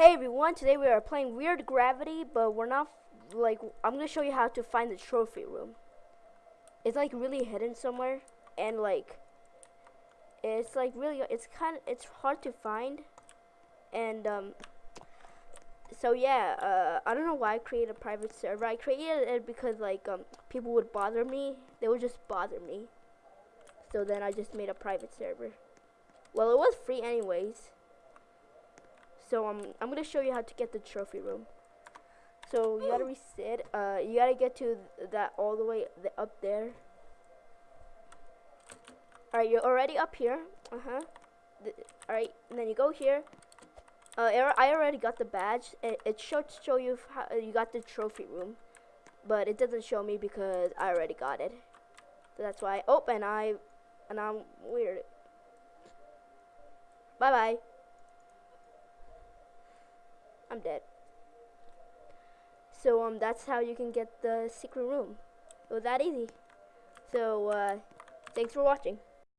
Hey everyone, today we are playing Weird Gravity, but we're not, like, I'm gonna show you how to find the trophy room. It's like really hidden somewhere, and like, it's like really, it's kind of, it's hard to find, and um, so yeah, uh, I don't know why I created a private server. I created it because like, um, people would bother me. They would just bother me. So then I just made a private server. Well, it was free anyways. So um, I'm gonna show you how to get the trophy room. So you gotta reset. Uh, you gotta get to th that all the way th up there. All right, you're already up here. Uh huh. all right, and then you go here. Uh, I already got the badge. It, it should show you how you got the trophy room, but it doesn't show me because I already got it. So that's why. Oh, and I, and I'm weird. Bye bye. I'm dead. So um, that's how you can get the secret room. It was that easy. So uh, thanks for watching.